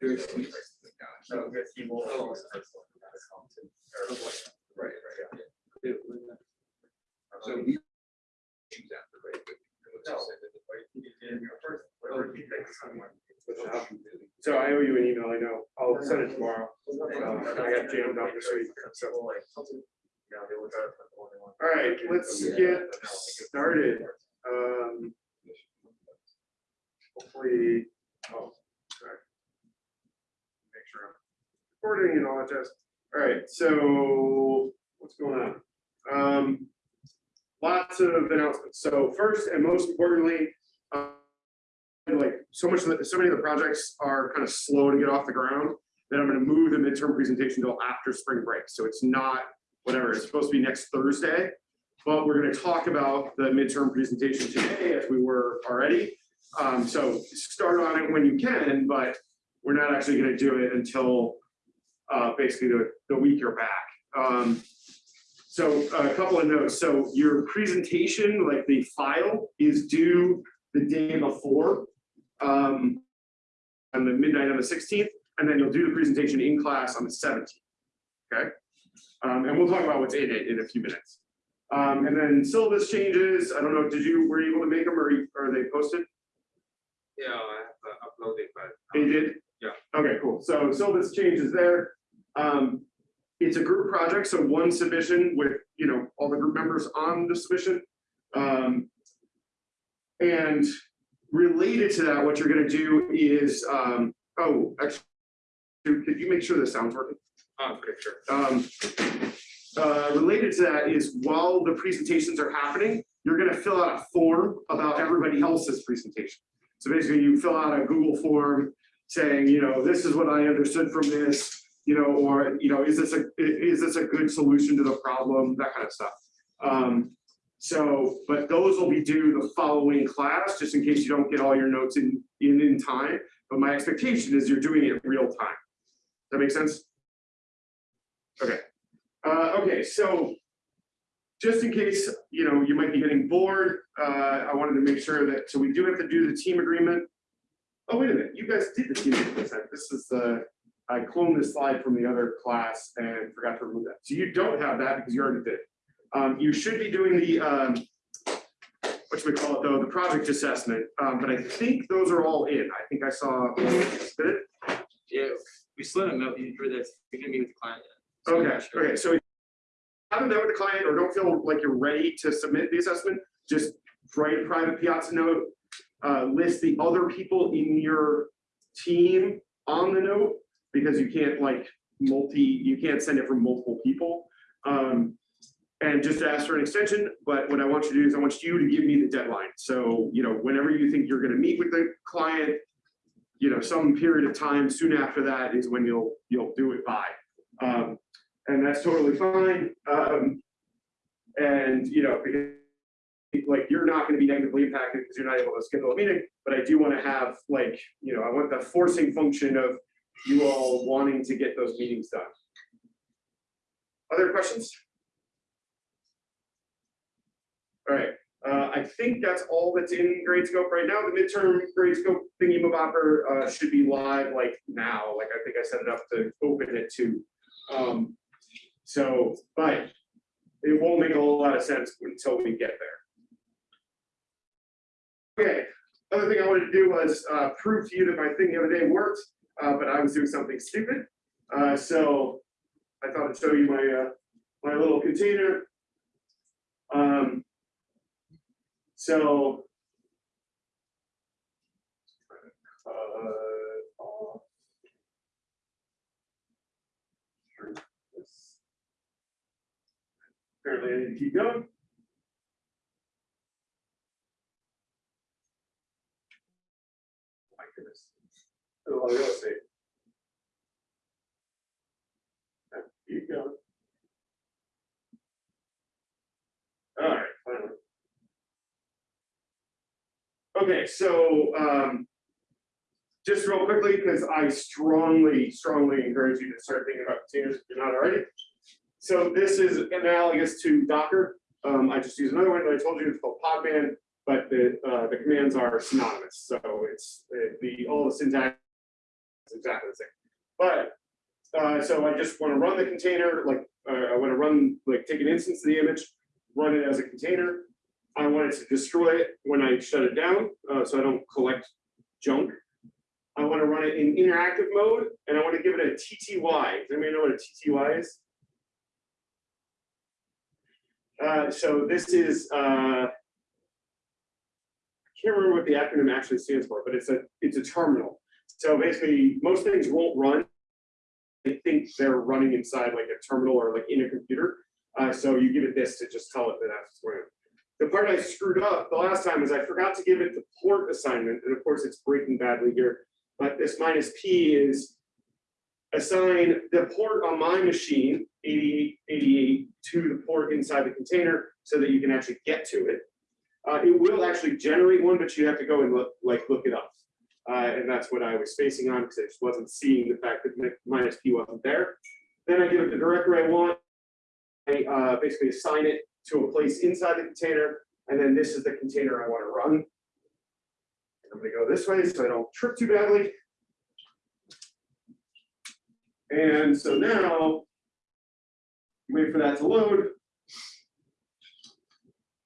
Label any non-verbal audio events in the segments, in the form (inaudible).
So. So I owe you an email, I know. I'll send it tomorrow. Um, I got jammed up this week. So, all right, let's get started. Um, hopefully, oh, sorry. Make sure I'm recording and all that jazz. All right, so what's going on? Um, lots of announcements. So first and most importantly, uh, like so much, of the- so many of the projects are kind of slow to get off the ground that I'm gonna move the midterm presentation till after spring break. So it's not, whatever, it's supposed to be next Thursday. But we're gonna talk about the midterm presentation today as we were already. Um, so start on it when you can, but we're not actually gonna do it until uh, basically the, the week you're back. Um, so a couple of notes. So your presentation, like the file is due the day before um, on the midnight on the sixteenth, and then you'll do the presentation in class on the seventeenth. Okay? Um, and we'll talk about what's in it in a few minutes. Um, and then syllabus changes, I don't know, did you, were you able to make them or are they posted? Yeah, I have to upload it, but. They did? Yeah. Okay, cool. So syllabus changes there. Um, it's a group project, so one submission with, you know, all the group members on the submission. Um, and related to that, what you're gonna do is, um, oh, actually, could you make sure the sound's working? Oh, okay, sure. Um, uh, related to that is while the presentations are happening, you're gonna fill out a form about everybody else's presentation. So basically you fill out a Google form saying, you know, this is what I understood from this, you know, or, you know, is this a, is this a good solution to the problem, that kind of stuff. Um, so, but those will be due the following class, just in case you don't get all your notes in, in, in time. But my expectation is you're doing it real time. That make sense? Okay, uh, okay, so just in case, you know, you might be getting bored, uh, I wanted to make sure that, so we do have to do the team agreement. Oh, wait a minute, you guys did the team agreement this is the, I cloned this slide from the other class and forgot to remove that. So you don't have that because you already did. Um, you should be doing the, um, what should we call it though, the project assessment, um, but I think those are all in. I think I saw, did it? Yeah, we still don't know, you that, we didn't meet with the client yet. So Okay, sure. okay, so if you haven't met with the client or don't feel like you're ready to submit the assessment, just write a private Piazza note. Uh, list the other people in your team on the note, because you can't like multi, you can't send it from multiple people. Um, and just ask for an extension, but what I want you to do is I want you to give me the deadline. So, you know, whenever you think you're gonna meet with the client, you know, some period of time soon after that is when you'll, you'll do it by. Um, and that's totally fine. Um, and, you know, because like, you're not gonna be negatively impacted because you're not able to schedule a meeting, but I do wanna have like, you know, I want the forcing function of you all wanting to get those meetings done. Other questions? All right, uh, I think that's all that's in Gradescope right now. The midterm Gradescope thingy mabopper, uh, should be live like now, like I think I set it up to open it to. Um, so, but it won't make a whole lot of sense until we get there. Okay, other thing I wanted to do was, uh, prove to you that my thing the other day worked, uh, but I was doing something stupid. Uh, so I thought I'd show you my, uh, my little container. Um, so. uh, Apparently I need to keep going. Of real estate. Keep going. All right, finally. Okay, so, um, just real quickly, because I strongly, strongly encourage you to start thinking about containers if you're not already. So this is analogous to Docker. Um, I just use another one that I told you, it's called Podman, but the, uh, the commands are synonymous. So it's uh, the, all the syntax It's exactly the same. But, uh, so I just want to run the container, like, uh, I want to run, like, take an instance of the image, run it as a container. I want it to destroy it when I shut it down, uh, so I don't collect junk. I want to run it in interactive mode, and I want to give it a TTY. Does anybody know what a TTY is? Uh, so this is, uh, I can't remember what the acronym actually stands for, but it's a, it's a terminal. So basically, most things won't run. They think they're running inside like a terminal or like in a computer. Uh, so you give it this to just tell it that that's where. The part I screwed up the last time is I forgot to give it the port assignment, and of course it's breaking badly here. But this minus P is assign the port on my machine, 8888, to the port inside the container so that you can actually get to it. Uh, it will actually generate one, but you have to go and look, like, look it up. Uh, and that's what I was spacing on because I just wasn't seeing the fact that mi- minus P wasn't there. Then I give it the directory I want. I uh, basically assign it to a place inside the container, and then this is the container I want to run. I'm gonna go this way so I don't trip too badly. And so now, wait for that to load.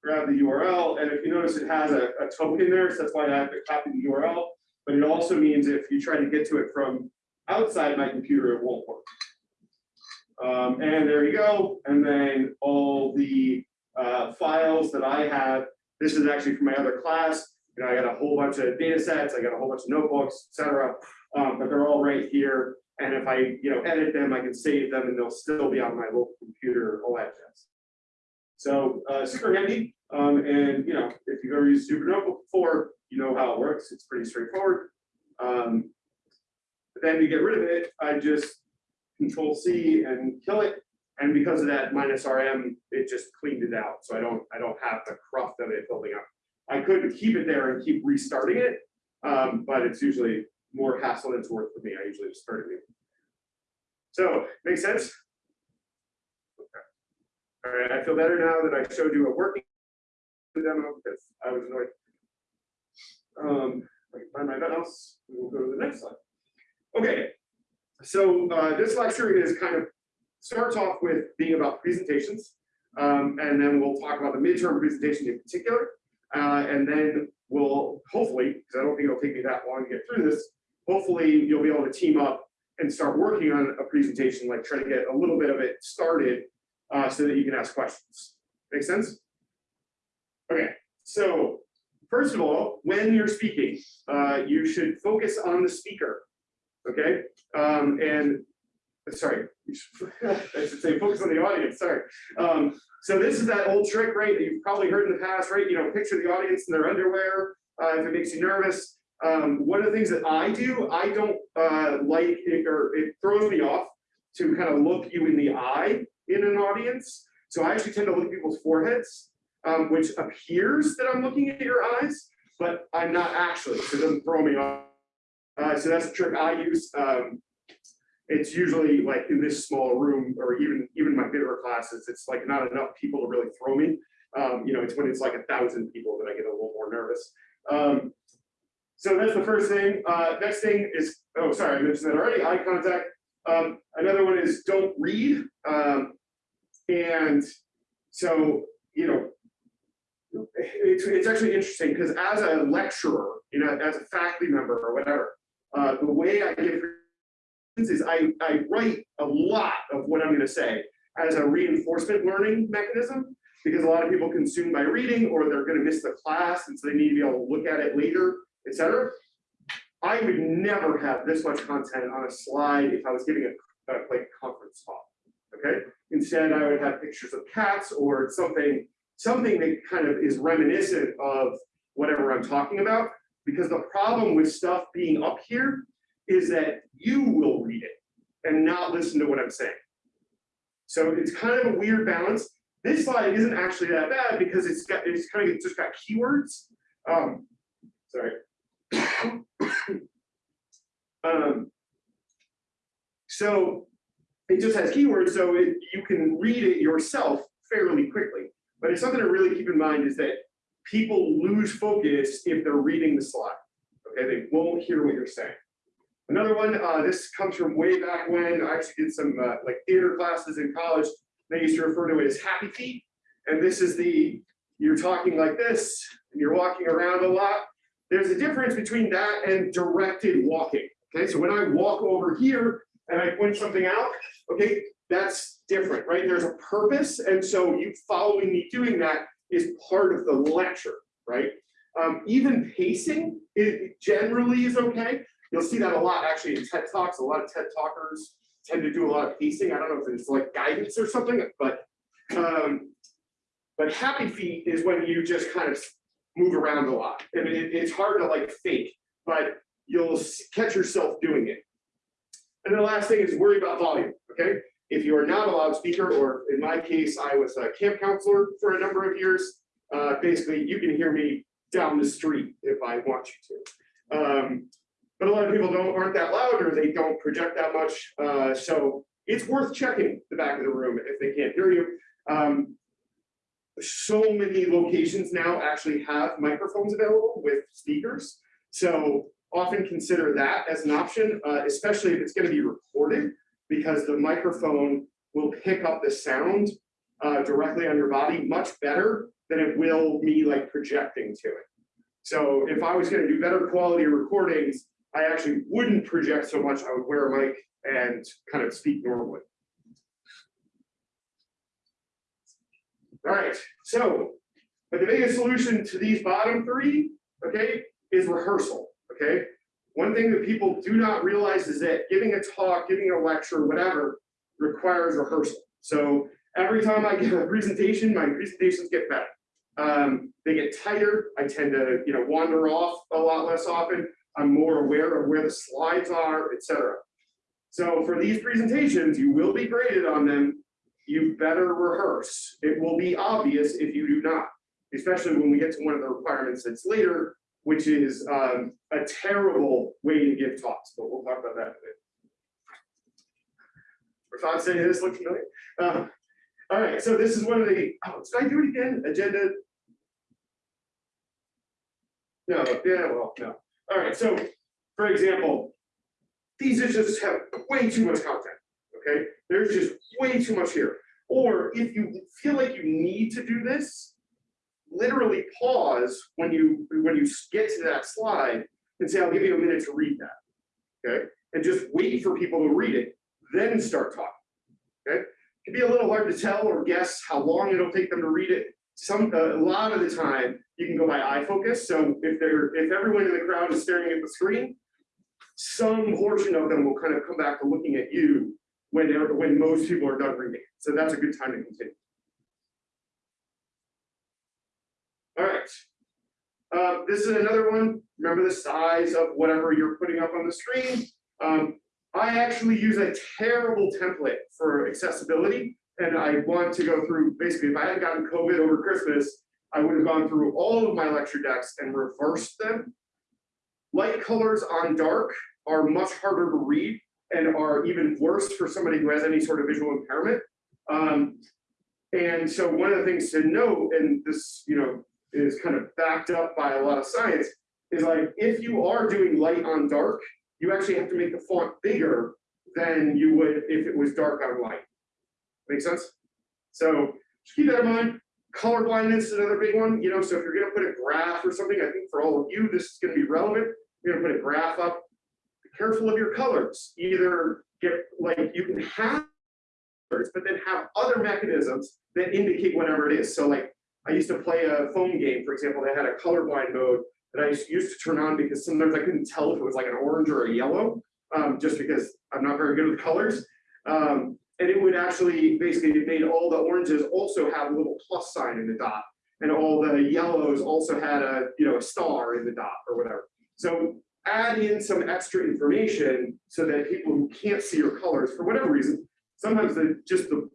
Grab the URL, and if you notice, it has a, a token there, so that's why I have to copy the URL. But it also means if you try to get to it from outside my computer, it won't work. Um, and there you go, and then all the uh, files that I have, this is actually from my other class. You know, I got a whole bunch of data sets, I got a whole bunch of notebooks, et cetera, um, but they're all right here. And if I, you know, edit them, I can save them and they'll still be on my local computer, all that jazz. So, uh, super handy. Um, and, you know, if you've ever used Jupyter Notebook before, you know how it works. It's pretty straightforward. Um, but then to get rid of it, I just control C and kill it. And because of that minus RM, it just cleaned it out. So I don't, I don't have the cruft of it building up. I could keep it there and keep restarting it, um, but it's usually more hassle than it's worth for me. I usually just start it. So, make sense? Okay. All right, I feel better now that I showed you a working demo because I was annoyed. Um, find my mouse, we'll go to the next slide. Okay, so uh, this lecture is kind of starts off with being about presentations, um, and then we'll talk about the midterm presentation in particular, uh, and then we'll hopefully, because I don't think it'll take me that long to get through this, hopefully you'll be able to team up and start working on a presentation, like try to get a little bit of it started, uh, so that you can ask questions. Make sense? Okay, so first of all, when you're speaking, uh, you should focus on the speaker. Okay, um, and sorry, (laughs) I should say focus on the audience. Sorry. Um, so this is that old trick, right? That you've probably heard in the past, right? You know, picture the audience in their underwear. Uh, if it makes you nervous, um, one of the things that I do, I don't uh, like it, or it throws me off to kind of look you in the eye in an audience. So I actually tend to look at people's foreheads, um, which appears that I'm looking at your eyes, but I'm not actually. So it doesn't throw me off. Uh, so that's a trick I use. Um, it's usually like in this small room, or even even my bigger classes, it's like not enough people to really throw me. Um, you know, it's when it's like a thousand people that I get a little more nervous. Um, so that's the first thing. Uh, next thing is, oh, sorry, I mentioned that already. Eye contact. Um, another one is don't read. Um, and so, you know, it's, it's actually interesting because as a lecturer, you know, as a faculty member or whatever, uh, the way I give is I, I write a lot of what I'm going to say as a reinforcement learning mechanism because a lot of people consume by reading or they're going to miss the class and so they need to be able to look at it later, etc. I would never have this much content on a slide if I was giving a, a like conference talk. Okay. Instead, I would have pictures of cats or something, something that kind of is reminiscent of whatever I'm talking about. Because the problem with stuff being up here is that you will read it and not listen to what I'm saying. So it's kind of a weird balance. This slide isn't actually that bad because it's got it's kind of just got keywords. Um, sorry. (coughs) um, so it just has keywords, so it, you can read it yourself fairly quickly. But it's something to really keep in mind is that people lose focus if they're reading the slide. Okay, they won't hear what you're saying. Another one, uh, this comes from way back when I actually did some, uh, like theater classes in college. They used to refer to it as happy feet. And this is the, you're talking like this, and you're walking around a lot. There's a difference between that and directed walking. Okay, so when I walk over here and I point something out, okay, that's different, right? There's a purpose. And so you following me doing that is part of the lecture, right? Um, even pacing, it generally is okay. You'll see that a lot actually in TED Talks. A lot of TED Talkers tend to do a lot of pacing. I don't know if it's like guidance or something, but um, but happy feet is when you just kind of move around a lot. And it, it's hard to like fake, but you'll catch yourself doing it. And the last thing is worry about volume, okay? If you are not a loudspeaker, or in my case, I was a camp counselor for a number of years, uh, basically you can hear me down the street if I want you to. Um, but a lot of people don't, aren't that loud or they don't project that much. Uh, so it's worth checking the back of the room if they can't hear you. Um, so many locations now actually have microphones available with speakers. So often consider that as an option, uh, especially if it's going to be recorded, because the microphone will pick up the sound uh, directly on your body much better than it will me like projecting to it. So if I was going to do better quality recordings, I actually wouldn't project so much. I would wear a mic and kind of speak normally. All right, so, but the biggest solution to these bottom three, okay, is rehearsal, okay? One thing that people do not realize is that giving a talk, giving a lecture, whatever, requires rehearsal. So every time I give a presentation, my presentations get better. Um, they get tighter. I tend to, you know, wander off a lot less often. I'm more aware of where the slides are, etc. So for these presentations, you will be graded on them. You better rehearse. It will be obvious if you do not, especially when we get to one of the requirements that's later, which is um, a terrible way to give talks, but we'll talk about that in a bit. Rafa saying this looks familiar. Uh, all right, so this is one of the, oh, did I do it again? Agenda? No, yeah, well, no. All right, so for example, these just have way too much content, okay? There's just way too much here. Or if you feel like you need to do this, literally pause when you when you get to that slide and say, I'll give you a minute to read that. Okay, and just wait for people to read it, then start talking. Okay, it can be a little hard to tell or guess how long it'll take them to read it. Some a lot of the time you can go by eye focus. So if they're if everyone in the crowd is staring at the screen, some portion of them will kind of come back to looking at you when when most people are done reading. So that's a good time to continue. All right. Uh, this is another one. Remember the size of whatever you're putting up on the screen. Um, I actually use a terrible template for accessibility. And I want to go through, basically, if I had gotten COVID over Christmas, I would have gone through all of my lecture decks and reversed them. Light colors on dark are much harder to read and are even worse for somebody who has any sort of visual impairment. Um, and so one of the things to note, and this, you know, is kind of backed up by a lot of science, is like if you are doing light on dark, you actually have to make the font bigger than you would if it was dark on light. Make sense? So just keep that in mind. Color blindness is another big one. You know, so if you're going to put a graph or something, I think for all of you, this is going to be relevant. You're going to put a graph up. Be careful of your colors. Either get like you can have but then have other mechanisms that indicate whatever it is. So like I used to play a phone game, for example, that had a colorblind mode that I used to turn on because sometimes I couldn't tell if it was like an orange or a yellow, um, just because I'm not very good with colors. Um, and it would actually, basically, it made all the oranges also have a little plus sign in the dot. And all the yellows also had a, you know, a star in the dot or whatever. So add in some extra information so that people who can't see your colors, for whatever reason, sometimes the, just the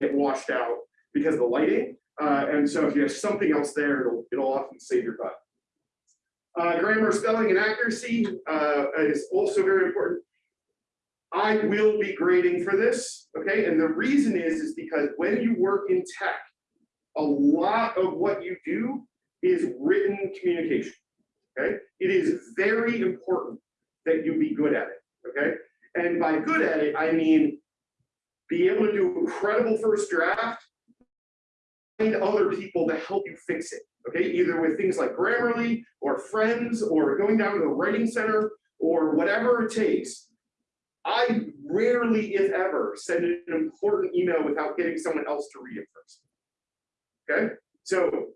get washed out because of the lighting. Uh, and so if you have something else there, it'll, it'll often save your butt. Uh, grammar, spelling, and accuracy uh, is also very important. I will be grading for this, okay? And the reason is, is because when you work in tech, a lot of what you do is written communication, okay? It is very important that you be good at it, okay? And by good at it, I mean, be able to do a credible first draft, find other people to help you fix it, okay? Either with things like Grammarly or friends or going down to the writing center or whatever it takes. I rarely, if ever, send an important email without getting someone else to read it first. Okay, so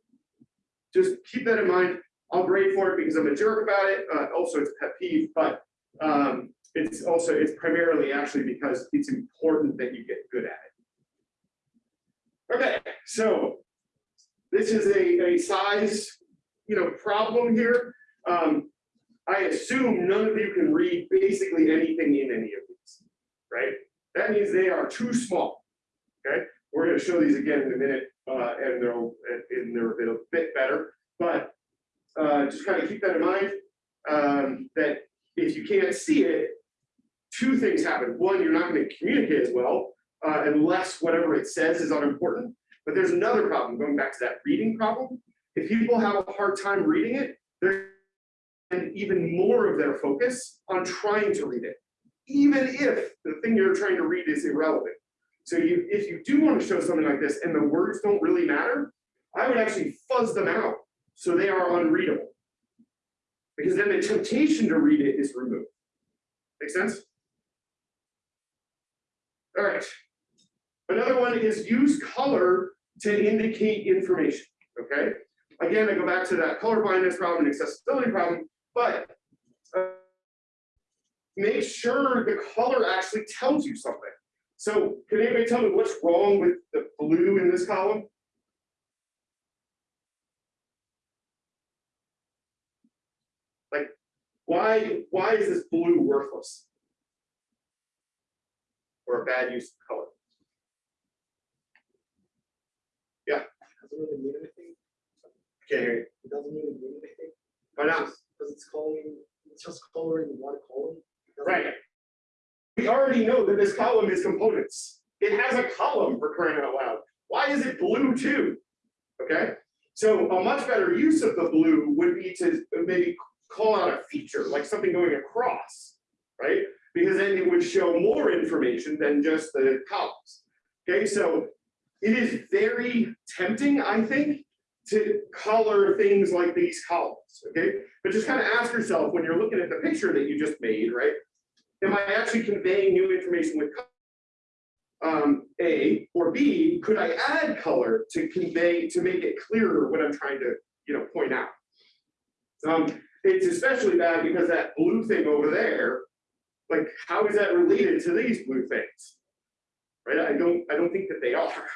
just keep that in mind. I'll grade for it because I'm a jerk about it. Uh, also, it's pet peeve, but um, it's also, it's primarily actually because it's important that you get good at it. Okay, so this is a, a size, you know, problem here. Um, I assume none of you can read basically anything in any of these, right? That means they are too small, okay? We're gonna show these again in a minute, uh, and they'll, and they're, they're a bit better, but uh, just kind of keep that in mind, um, that if you can't see it, two things happen. One, you're not gonna communicate as well, uh, unless whatever it says is unimportant. But there's another problem, going back to that reading problem. If people have a hard time reading it, they're and even more of their focus on trying to read it, even if the thing you're trying to read is irrelevant. So you, if you do want to show something like this and the words don't really matter, I would actually fuzz them out so they are unreadable. Because then the temptation to read it is removed. Make sense? All right. Another one is use color to indicate information, okay? Again, I go back to that color blindness problem and accessibility problem, but uh, make sure the color actually tells you something. So can anybody tell me what's wrong with the blue in this column? Like, why, why is this blue worthless? Or a bad use of color? Doesn't really mean anything. Can't hear you. It doesn't really mean anything. Why not? Because it's calling, it's just coloring one column. Right. We already know that this column is components. It has a column for crying out loud. Why is it blue too? Okay, so a much better use of the blue would be to maybe call out a feature, like something going across, right? Because then it would show more information than just the columns. Okay, so it is very tempting, I think, to color things like these columns, okay? But just kind of ask yourself when you're looking at the picture that you just made, right? Am I actually conveying new information with color? Um, A, or B, could I add color to convey, to make it clearer what I'm trying to, you know, point out? Um, it's especially bad because that blue thing over there, like, how is that related to these blue things? Right, I don't, I don't think that they are.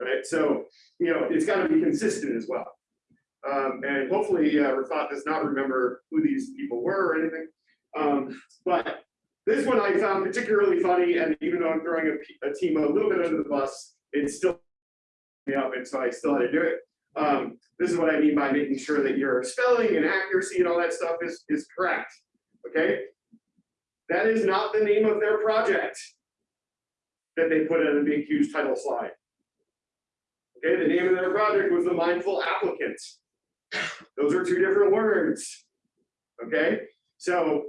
Right, so, you know, it's gotta be consistent as well. Um, and hopefully, uh, Rafat does not remember who these people were or anything. Um, but this one I found particularly funny, and even though I'm throwing a, a team a little bit under the bus, it's still me up, and so I still had to do it. Um, this is what I mean by making sure that your spelling and accuracy and all that stuff is, is correct, okay? That is not the name of their project that they put in a big huge title slide. Okay, the name of their project was the mindful applicant. Those are two different words. Okay, so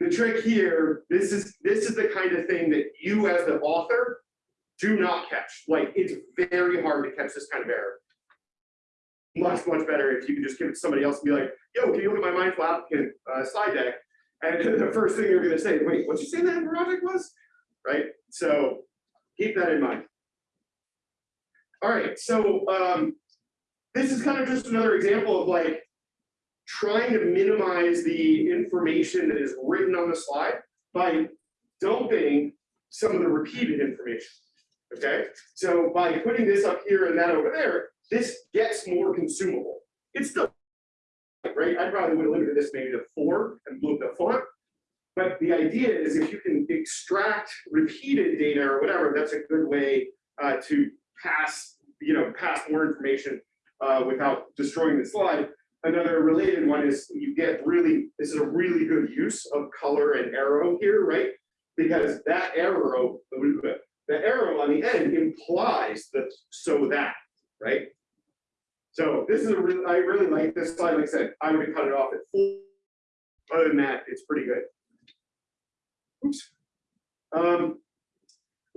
the trick here, this is, this is the kind of thing that you as the author do not catch. Like, it's very hard to catch this kind of error. Much, much better if you can just give it to somebody else and be like, yo, can you look at my mindful applicant uh, slide deck? And (laughs) the first thing you're gonna say, wait, what'd you say that project was? Right, so keep that in mind. All right, so um, this is kind of just another example of like trying to minimize the information that is written on the slide by dumping some of the repeated information. Okay, so by putting this up here and that over there, this gets more consumable. It's still right. I probably would have limited this maybe to four and moved the font. But the idea is if you can extract repeated data or whatever, that's a good way uh, to pass, you know, pass more information uh, without destroying the slide. Another related one is you get really, this is a really good use of color and arrow here, right? Because that arrow, the arrow on the end implies that so that, right? So this is a really, I really like this slide. Like I said, I would have cut it off at four. Other than that, it's pretty good. Oops. Um,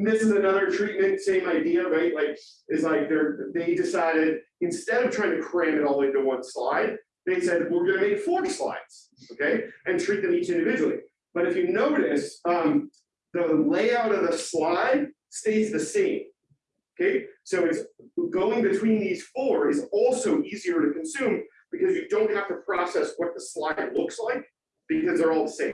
this is another treatment, same idea, right? Like, is like they're, they decided, instead of trying to cram it all into one slide, they said, we're gonna make four slides, okay? And treat them each individually. But if you notice, um, the layout of the slide stays the same. Okay, so it's going between these four is also easier to consume because you don't have to process what the slide looks like because they're all the same.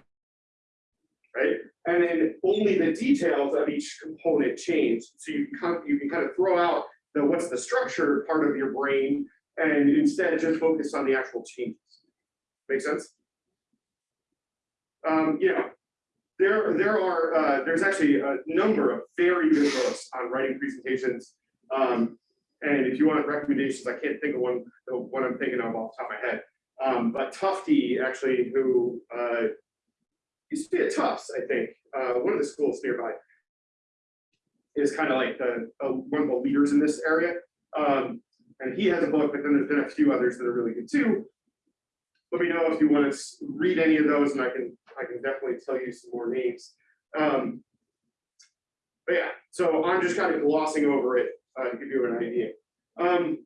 Right? And then only the details of each component change. So you can, kind of- you can kind of throw out the what's the structure part of your brain and instead just focus on the actual changes. Make sense? Um, there, there are, uh, there's actually a number of very good books on writing presentations. Um, and if you want recommendations, I can't think of one, the one I'm thinking of off the top of my head. Um, but Tufte actually, who, uh, used to be at Tufts, I think, uh, one of the schools nearby, is kind of like the, uh, one of the leaders in this area. Um, and he has a book, but then there's been a few others that are really good too. Let me know if you want to read any of those and I can, I can definitely tell you some more names. Um, but yeah, so I'm just kind of glossing over it uh, to give you an idea. Um,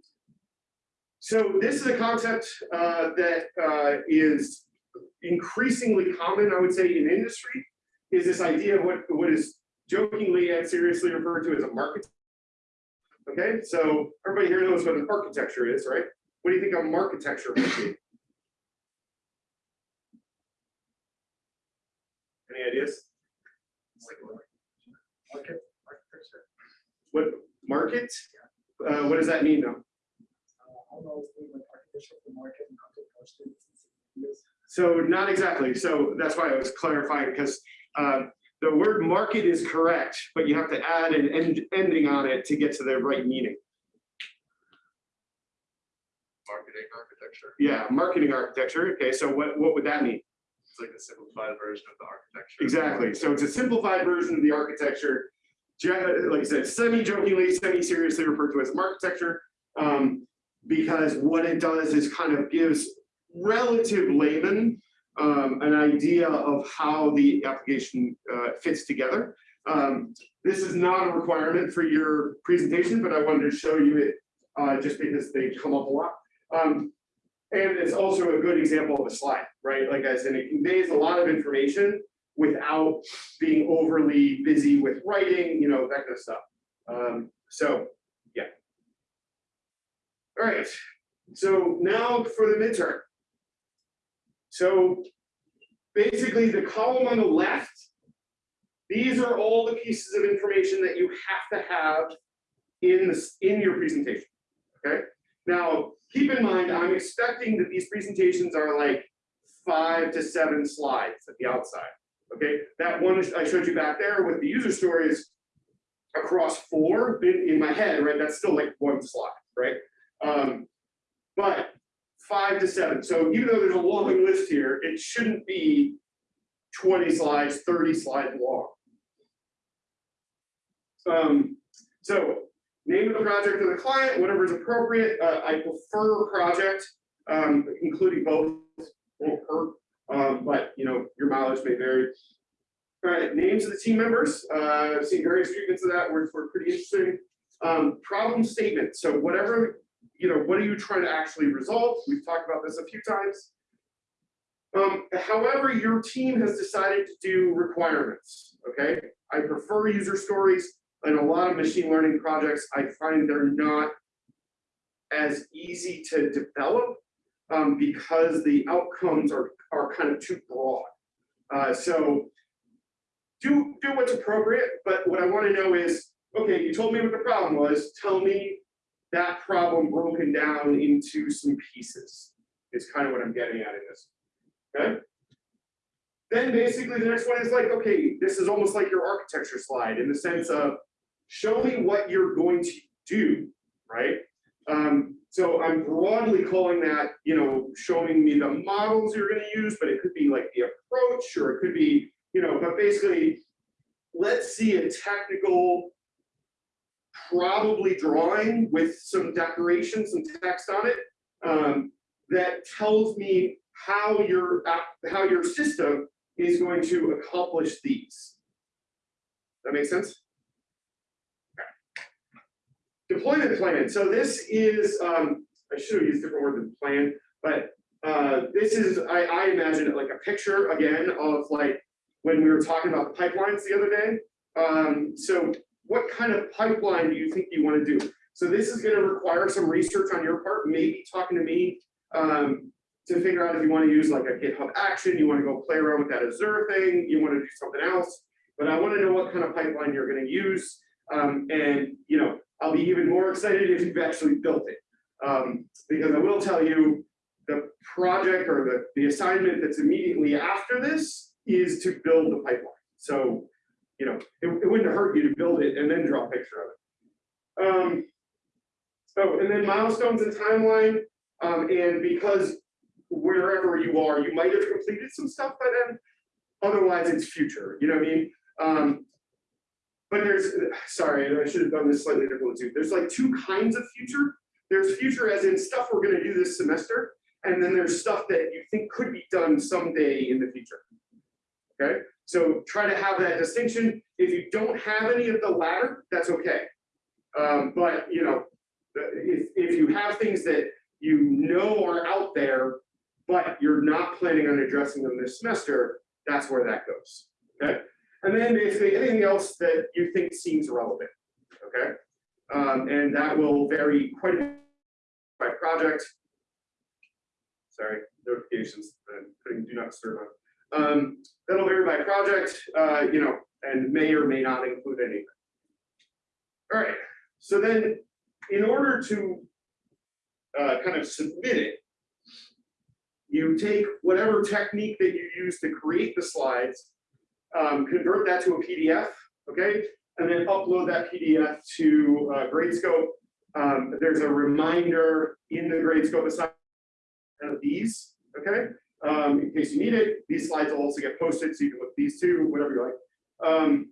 so this is a concept uh, that uh, is increasingly common, I would say, in industry, is this idea of what, what is jokingly and seriously referred to as a marketecture. Okay, so everybody here knows what an architecture is, right? What do you think a architecture would be? Any ideas? Market, architecture. What, market? Uh, what does that mean though? Uh, I don't know, if like architecture for market and content for students. Yes. So not exactly. So that's why I was clarifying because uh, the word market is correct, but you have to add an end ending on it to get to the right meaning. Marketing architecture. Yeah, marketing architecture. Okay, so what, what would that mean? It's like a simplified version of the marketecture. Exactly. So it's a simplified version of the architecture. Like I said, semi-jokingly, semi-seriously referred to as architecture. Um, because what it does is kind of gives relative layman um, an idea of how the application uh, fits together. Um, this is not a requirement for your presentation, but I wanted to show you it uh, just because they come up a lot. Um, and it's also a good example of a slide, right? Like I said, it conveys a lot of information without being overly busy with writing, you know, that kind of stuff. Um, so, yeah. All right, so now for the midterm. So basically the column on the left, these are all the pieces of information that you have to have in this in your presentation. Okay. Now, keep in mind, I'm expecting that these presentations are like five to seven slides at the outside. Okay, that one I showed you back there with the user stories across four in, in my head, right? That's still like one slide, right? Um, but five to seven. So even though there's a long list here, it shouldn't be 20 slides, 30 slides long. Um, so name of the project of the client, whatever is appropriate. Uh, I prefer project, um, including both won't hurt, um, but you know, your mileage may vary. All right, names of the team members. Uh, I've seen various treatments of that, which were pretty interesting. Um, problem statement. So whatever, you know, what are you trying to actually resolve? We've talked about this a few times. Um, however, your team has decided to do requirements, okay? I prefer user stories. In a lot of machine learning projects, I find they're not as easy to develop um, because the outcomes are, are kind of too broad. Uh, so do, do what's appropriate, but what I want to know is, okay, you told me what the problem was, tell me that problem broken down into some pieces is kind of what I'm getting at in this. Okay. Then basically the next one is like, okay, this is almost like your architecture slide in the sense of show me what you're going to do, right? Um, so I'm broadly calling that, you know, showing me the models you're going to use, but it could be like the approach, or it could be, you know, but basically, let's see a technical, probably drawing with some decoration, some text on it, um, that tells me how your how your system is going to accomplish these. That makes sense? Okay. Deployment plan, so this is, um, I should have used a different word than plan, but, uh, this is, I, I imagine like a picture again of like, when we were talking about pipelines the other day. Um, so what kind of pipeline do you think you wanna do? So this is gonna require some research on your part, maybe talking to me, um, to figure out if you wanna use like a GitHub action, you wanna go play around with that Azure thing, you wanna do something else. But I wanna know what kind of pipeline you're gonna use, um, and, you know, I'll be even more excited if you've actually built it. Um, because I will tell you, the project or the, the assignment that's immediately after this is to build the pipeline. So, you know, it, it wouldn't hurt you to build it and then draw a picture of it. Um, so, and then milestones and timeline, um, and because wherever you are, you might have completed some stuff by then. Otherwise, it's future, you know what I mean? Um, but there's, sorry, I should have done this slightly differently too. There's like two kinds of future. There's future as in stuff we're gonna do this semester, and then there's stuff that you think could be done someday in the future. Okay, so try to have that distinction. If you don't have any of the latter, that's okay. Um, but you know, if, if you have things that you know are out there, but you're not planning on addressing them this semester, that's where that goes, okay? And then basically anything else that you think seems relevant, okay? Um, and that will vary quite a bit by project. Sorry, notifications, I'm putting do not disturb on. Um, that'll vary by project, uh, you know, and may or may not include anything. All right, so then in order to uh, kind of submit it, you take whatever technique that you use to create the slides, um, convert that to a PDF, okay? And then upload that PDF to uh, Gradescope. Um, there's a reminder in the Gradescope assignment of these, okay? Um, in case you need it, these slides will also get posted, so you can look at these two, whatever you like. Um,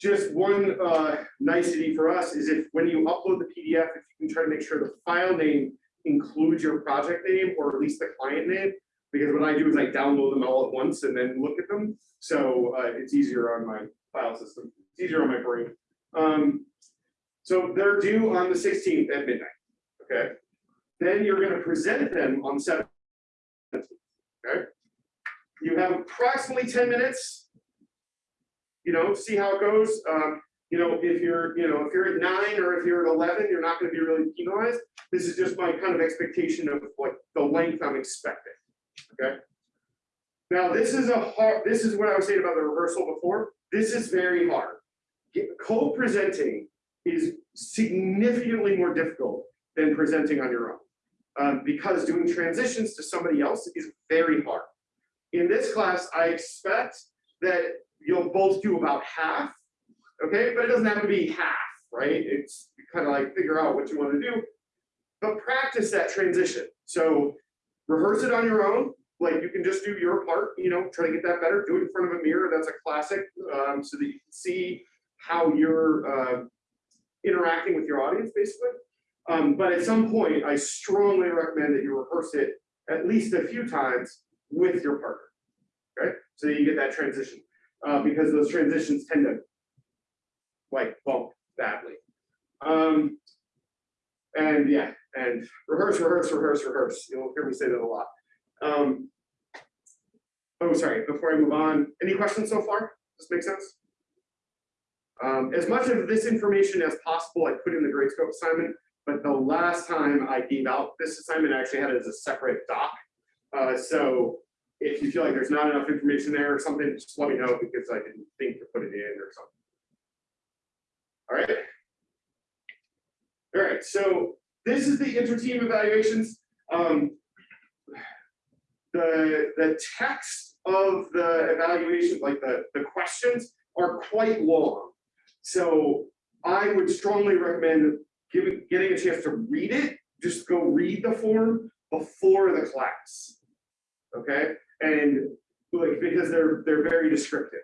just one uh, nicety for us is if when you upload the PDF, if you can try to make sure the file name includes your project name or at least the client name, because what I do is I download them all at once and then look at them. So uh, it's easier on my file system, it's easier on my brain. Um, so they're due on the 16th at midnight, okay? Then you're gonna present them on the 17th, okay? You have approximately 10 minutes you know, see how it goes. Um, you know, if you're, you know, if you're at nine or if you're at 11, you're not going to be really penalized. This is just my kind of expectation of what the length I'm expecting. Okay. Now, this is a hard, this is what I was saying about the rehearsal before. This is very hard. Co-presenting is significantly more difficult than presenting on your own. Um, because doing transitions to somebody else is very hard. In this class, I expect that you'll both do about half, okay? But it doesn't have to be half, right? It's kind of like figure out what you want to do, but practice that transition. So rehearse it on your own. Like you can just do your part, you know, try to get that better. Do it in front of a mirror. That's a classic, um, so that you can see how you're uh, interacting with your audience, basically. Um, but at some point, I strongly recommend that you rehearse it at least a few times with your partner, okay? So you get that transition uh, because those transitions tend to like bump badly. Um, and yeah, and rehearse, rehearse, rehearse, rehearse. You'll hear me say that a lot. Um, oh, sorry, before I move on, any questions so far? Does this make sense? Um, as much of this information as possible, I put in the Gradescope assignment, but the last time I gave out this assignment, I actually had it as a separate doc. Uh, so if you feel like there's not enough information there or something, just let me know because I didn't think to put it in or something. All right. All right, so this is the inter-team evaluations. Um, the, the text of the evaluation, like the, the questions are quite long. So I would strongly recommend giving, getting a chance to read it, just go read the form before the class. Okay, and like because they're they're very descriptive.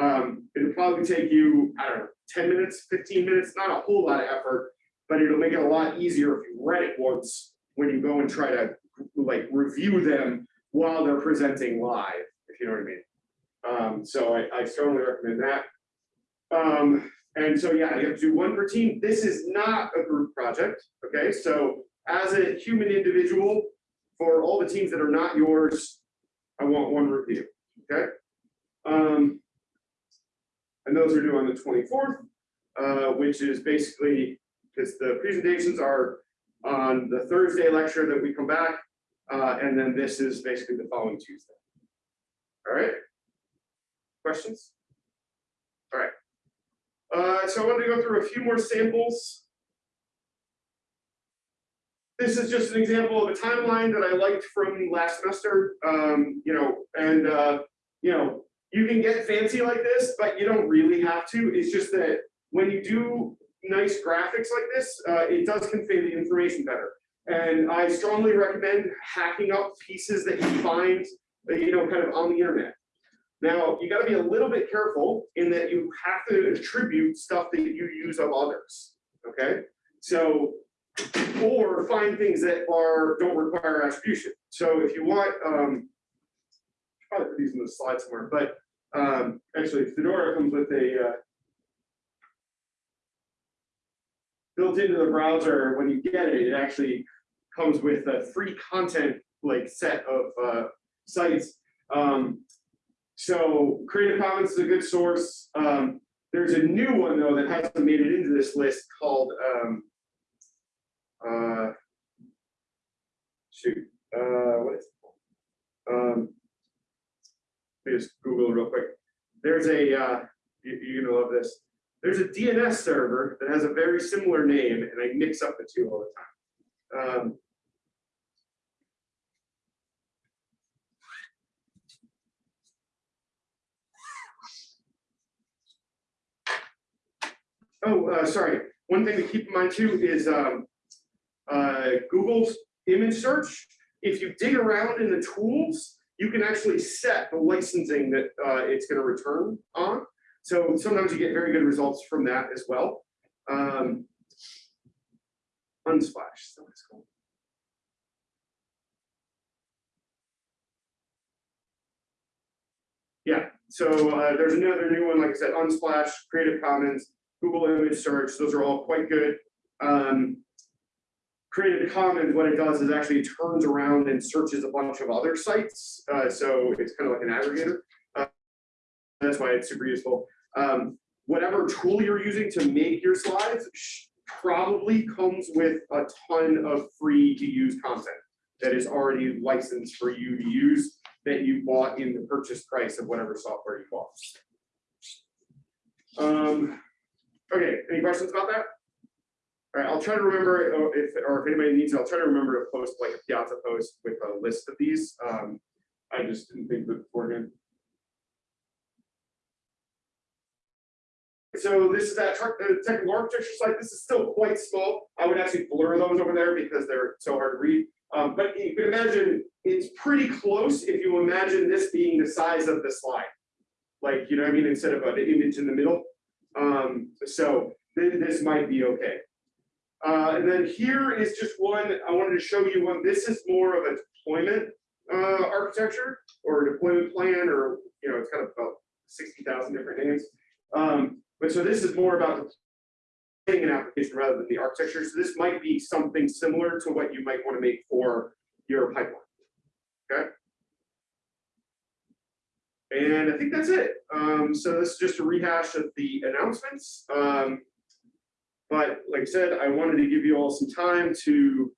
Um, it'll probably take you I don't know 10 minutes, 15 minutes, not a whole lot of effort, but it'll make it a lot easier if you read it once when you go and try to like review them while they're presenting live, if you know what I mean. Um, so I, I strongly recommend that. Um, and so, yeah, you have to do one per team. This is not a group project, okay? So as a human individual, for all the teams that are not yours, I want one review, okay? Um, and those are due on the twenty-fourth, uh, which is basically, because the presentations are on the Thursday lecture that we come back, uh, and then this is basically the following Tuesday. All right? Questions? All right. Uh, so I wanted to go through a few more samples. This is just an example of a timeline that I liked from last semester, um, you know, and, uh, you know, you can get fancy like this, but you don't really have to. It's just that when you do nice graphics like this, uh, it does convey the information better. And I strongly recommend hacking up pieces that you find, uh, you know, kind of on the internet. Now, you gotta be a little bit careful in that you have to attribute stuff that you use of others, okay? So, or find things that are, don't require attribution. So if you want, um, probably put these in the slide somewhere, but, um, actually Fedora comes with a, uh, built into the browser, when you get it, it actually comes with a free content like set of uh, sites. Um, so Creative Commons is a good source. Um, there's a new one though that hasn't made it into this list called um, uh, shoot, uh, what is it? Um, let me just Google real quick. There's a uh, you, you're gonna love this. There's a DNS server that has a very similar name, and I mix up the two all the time. Um, Oh, uh, sorry. One thing to keep in mind too is um, uh, Google's image search. If you dig around in the tools, you can actually set the licensing that uh, it's going to return on. So sometimes you get very good results from that as well. Um, Unsplash, so it's called. Yeah, so uh, there's another new one, like I said, Unsplash, Creative Commons, Google Image Search, those are all quite good. Um, Creative Commons, what it does is actually turns around and searches a bunch of other sites. Uh, so it's kind of like an aggregator. Uh, that's why it's super useful. Um, whatever tool you're using to make your slides probably comes with a ton of free to use content that is already licensed for you to use that you bought in the purchase price of whatever software you bought. Um, okay, any questions about that? All right, I'll try to remember uh, if, or if anybody needs it, I'll try to remember to post like a Piazza post with a list of these. Um, I just didn't think of it beforehand. So this is that technical architecture slide. This is still quite small. I would actually blur those over there because they're so hard to read. Um, but you can imagine it's pretty close if you imagine this being the size of the slide. Like, you know what I mean, instead of an image in the middle. Um, so th this might be okay. Uh, and then here is just one, I wanted to show you one. This is more of a deployment uh, architecture or deployment plan, or, you know, it's kind of about 60,000 different names. Um, but so this is more about an application rather than the architecture. So this might be something similar to what you might want to make for your pipeline. Okay. And I think that's it. Um, so this is just a rehash of the announcements. Um, but like I said, I wanted to give you all some time to